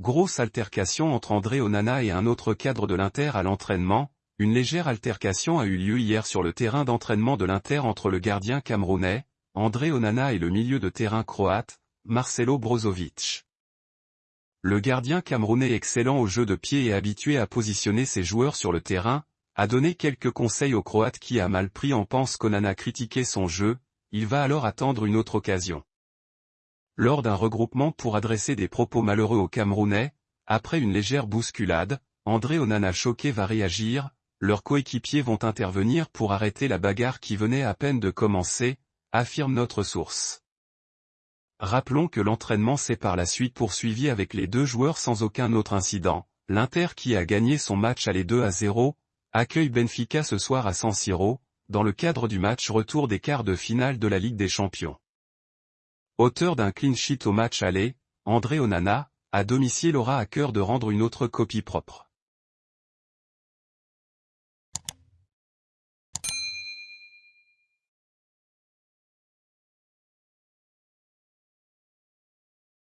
grosse altercation entre André Onana et un autre cadre de l'Inter à l'entraînement, une légère altercation a eu lieu hier sur le terrain d'entraînement de l'Inter entre le gardien camerounais, André Onana et le milieu de terrain croate, Marcelo Brozovic. Le gardien camerounais excellent au jeu de pied et habitué à positionner ses joueurs sur le terrain, a donné quelques conseils au Croate qui a mal pris en pense qu'Onana critiquait son jeu, il va alors attendre une autre occasion. Lors d'un regroupement pour adresser des propos malheureux aux Camerounais, après une légère bousculade, André Onana choqué va réagir, leurs coéquipiers vont intervenir pour arrêter la bagarre qui venait à peine de commencer, affirme notre source. Rappelons que l'entraînement s'est par la suite poursuivi avec les deux joueurs sans aucun autre incident, l'Inter qui a gagné son match aller 2 à 0, accueille Benfica ce soir à San Siro, dans le cadre du match retour des quarts de finale de la Ligue des Champions. Auteur d'un clean sheet au match aller, André Onana, à domicile aura à cœur de rendre une autre copie propre.